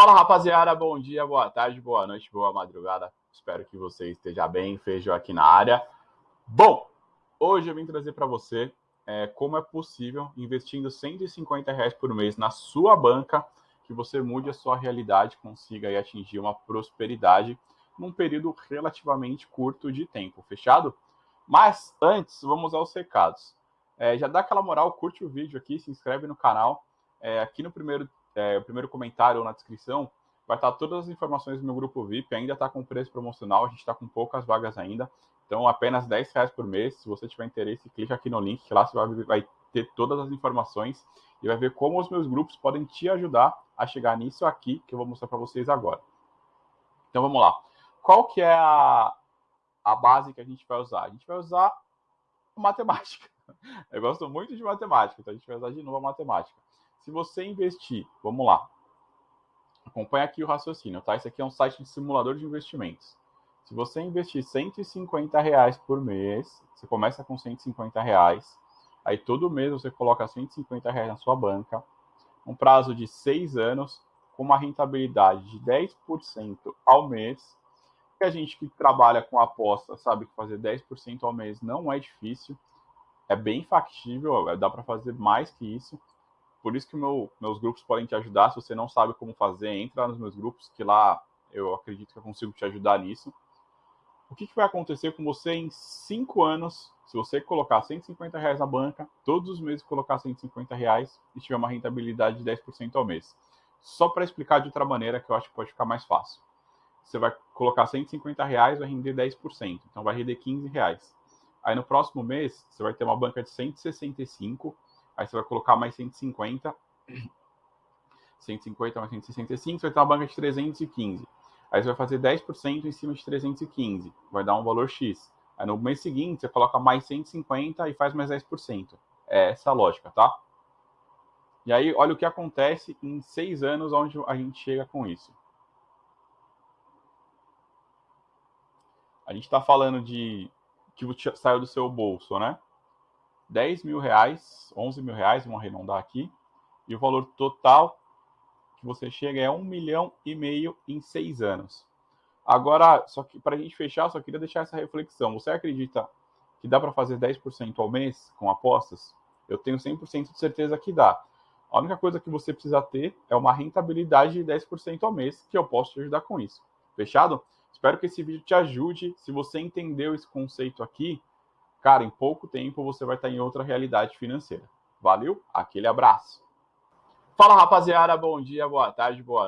Fala rapaziada, bom dia, boa tarde, boa noite, boa madrugada. Espero que você esteja bem, Feijão aqui na área. Bom, hoje eu vim trazer para você é, como é possível, investindo 150 reais por mês na sua banca, que você mude a sua realidade, consiga aí, atingir uma prosperidade num período relativamente curto de tempo, fechado? Mas antes, vamos aos recados. É, já dá aquela moral, curte o vídeo aqui, se inscreve no canal. É, aqui no primeiro é, o primeiro comentário ou na descrição, vai estar todas as informações do meu grupo VIP. Ainda está com preço promocional, a gente está com poucas vagas ainda. Então, apenas 10 reais por mês. Se você tiver interesse, clique aqui no link, que lá você vai, vai ter todas as informações e vai ver como os meus grupos podem te ajudar a chegar nisso aqui, que eu vou mostrar para vocês agora. Então, vamos lá. Qual que é a, a base que a gente vai usar? A gente vai usar matemática. Eu gosto muito de matemática, então a gente vai usar de novo a matemática. Se você investir, vamos lá, acompanha aqui o raciocínio, tá? Esse aqui é um site de simulador de investimentos. Se você investir 150 reais por mês, você começa com 150 reais, aí todo mês você coloca 150 reais na sua banca, um prazo de seis anos, com uma rentabilidade de 10% ao mês. E a gente que trabalha com aposta sabe que fazer 10% ao mês não é difícil, é bem factível, dá para fazer mais que isso. Por isso que meu, meus grupos podem te ajudar. Se você não sabe como fazer, entra nos meus grupos, que lá eu acredito que eu consigo te ajudar nisso. O que, que vai acontecer com você em cinco anos, se você colocar 150 reais na banca, todos os meses colocar 150 reais e tiver uma rentabilidade de 10% ao mês? Só para explicar de outra maneira, que eu acho que pode ficar mais fácil. Você vai colocar 150 reais, vai render 10%, então vai render 15 reais. Aí no próximo mês, você vai ter uma banca de 165 Aí você vai colocar mais 150. 150 mais 165, você vai ter uma banca de 315. Aí você vai fazer 10% em cima de 315. Vai dar um valor X. Aí no mês seguinte, você coloca mais 150 e faz mais 10%. É essa a lógica, tá? E aí, olha o que acontece em seis anos onde a gente chega com isso. A gente está falando de que saiu do seu bolso, né? 10 mil reais, 11 mil reais, vamos arredondar aqui, e o valor total que você chega é um milhão e meio em seis anos. Agora, só que para a gente fechar, só queria deixar essa reflexão. Você acredita que dá para fazer 10% ao mês com apostas? Eu tenho 100% de certeza que dá. A única coisa que você precisa ter é uma rentabilidade de 10% ao mês, que eu posso te ajudar com isso. Fechado? Espero que esse vídeo te ajude. Se você entendeu esse conceito aqui, cara, em pouco tempo você vai estar em outra realidade financeira. Valeu? Aquele abraço. Fala rapaziada, bom dia, boa tarde, boa